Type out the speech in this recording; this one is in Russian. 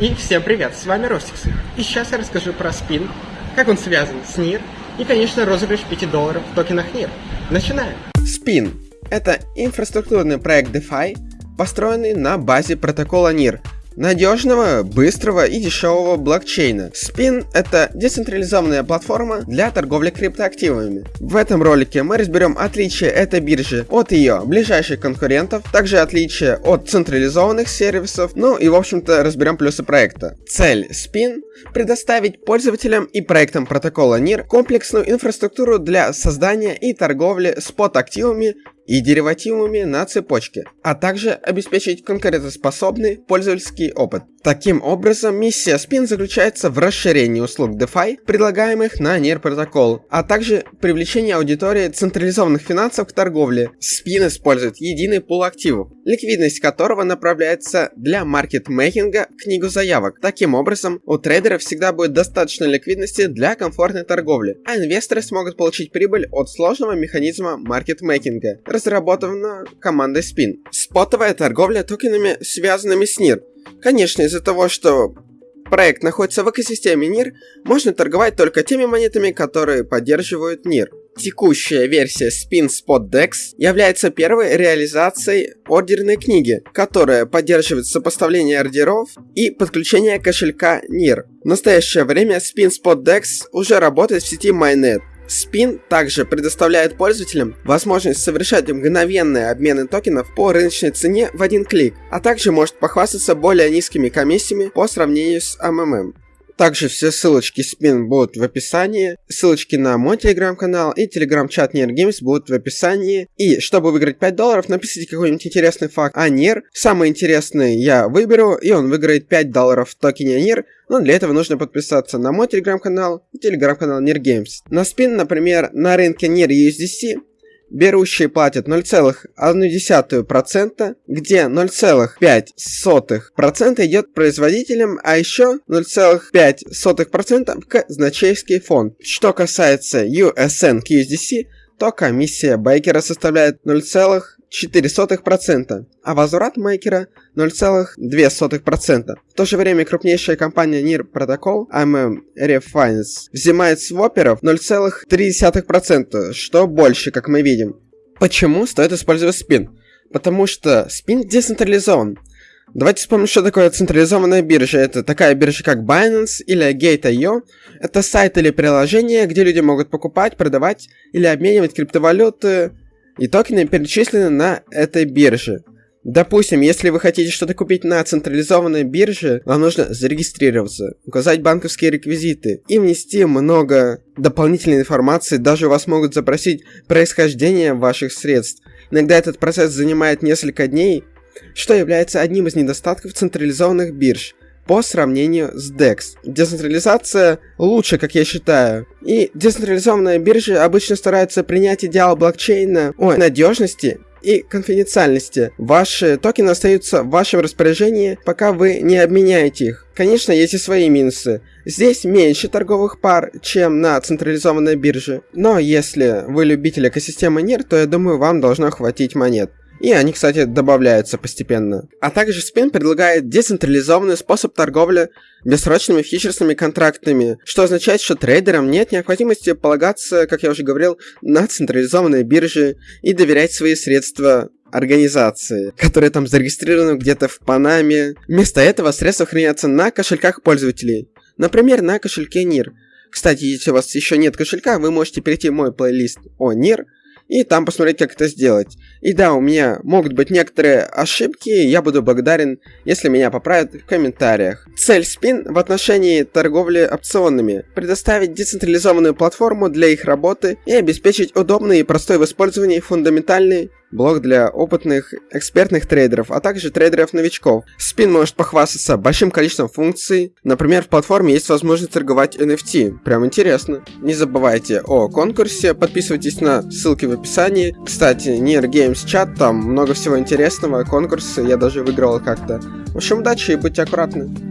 И всем привет, с вами Ростикс. И сейчас я расскажу про спин, как он связан с NIR и, конечно, розыгрыш 5 долларов в токенах NIR. Начинаем! Spin – это инфраструктурный проект DeFi, построенный на базе протокола NIR – надежного, быстрого и дешевого блокчейна. Spin — это децентрализованная платформа для торговли криптоактивами. В этом ролике мы разберем отличия этой биржи от ее ближайших конкурентов, также отличия от централизованных сервисов, ну и в общем-то разберем плюсы проекта. Цель Spin — предоставить пользователям и проектам протокола NIR комплексную инфраструктуру для создания и торговли спот-активами и деривативами на цепочке, а также обеспечить конкурентоспособный пользовательский опыт. Таким образом, миссия Spin заключается в расширении услуг DeFi, предлагаемых на NER протокол, а также привлечении аудитории централизованных финансов к торговле. Spin использует единый пул активов, ликвидность которого направляется для маркетмейкинга в книгу заявок. Таким образом, у трейдеров всегда будет достаточно ликвидности для комфортной торговли, а инвесторы смогут получить прибыль от сложного механизма маркетмейкинга, разработанного командой Spin. Спотовая торговля токенами, связанными с NIR, Конечно, из-за того, что проект находится в экосистеме NIR, можно торговать только теми монетами, которые поддерживают NIR. Текущая версия Spin Spot Dex является первой реализацией ордерной книги, которая поддерживает сопоставление ордеров и подключение кошелька NIR. В настоящее время Spin Spot Dex уже работает в сети Mainnet, Spin также предоставляет пользователям возможность совершать мгновенные обмены токенов по рыночной цене в один клик, а также может похвастаться более низкими комиссиями по сравнению с МММ. Также все ссылочки спин будут в описании, ссылочки на мой телеграм-канал и телеграм-чат Нер Games будут в описании. И чтобы выиграть 5 долларов, напишите какой-нибудь интересный факт о Нер. Самый интересный я выберу, и он выиграет 5 долларов в токене Нер. Но для этого нужно подписаться на мой телеграм-канал и телеграм-канал Нер Games. На спин, например, на рынке Нер USDC берущие платят 0,1%, где 0,5% идет производителям, а еще 0,5% к значейский фонд. Что касается USN к то комиссия Бейкера составляет 0,4%, а возврат Мейкера 0,2%. В то же время крупнейшая компания NIR Protocol, MM Refinance, взимает с воперов 0,3%, что больше, как мы видим. Почему стоит использовать спин? Потому что спин децентрализован. Давайте вспомним, что такое централизованная биржа. Это такая биржа, как Binance или Gate.io. Это сайт или приложение, где люди могут покупать, продавать или обменивать криптовалюты и токены перечислены на этой бирже. Допустим, если вы хотите что-то купить на централизованной бирже, вам нужно зарегистрироваться, указать банковские реквизиты и внести много дополнительной информации, даже вас могут запросить происхождение ваших средств. Иногда этот процесс занимает несколько дней, что является одним из недостатков централизованных бирж по сравнению с DEX. Децентрализация лучше, как я считаю. И децентрализованные биржи обычно стараются принять идеал блокчейна о надежности и конфиденциальности. Ваши токены остаются в вашем распоряжении, пока вы не обменяете их. Конечно, есть и свои минусы. Здесь меньше торговых пар, чем на централизованной бирже. Но если вы любитель экосистемы NIR, то я думаю, вам должно хватить монет. И они, кстати, добавляются постепенно. А также Spin предлагает децентрализованный способ торговли бессрочными фьючерсными контрактами, что означает, что трейдерам нет необходимости полагаться, как я уже говорил, на централизованные биржи и доверять свои средства организации, которые там зарегистрированы где-то в Панаме. Вместо этого средства хранятся на кошельках пользователей. Например, на кошельке NIR. Кстати, если у вас еще нет кошелька, вы можете перейти в мой плейлист о NIR и там посмотреть, как это сделать. И да, у меня могут быть некоторые ошибки, я буду благодарен, если меня поправят в комментариях. Цель Spin в отношении торговли опционами – предоставить децентрализованную платформу для их работы и обеспечить удобный и простой в использовании фундаментальный блок для опытных экспертных трейдеров, а также трейдеров-новичков. Spin может похвастаться большим количеством функций. Например, в платформе есть возможность торговать NFT. Прям интересно. Не забывайте о конкурсе, подписывайтесь на ссылки в описании. Кстати, Near Games чат, там много всего интересного, конкурсы, я даже выиграл как-то. В общем, удачи и будьте аккуратны.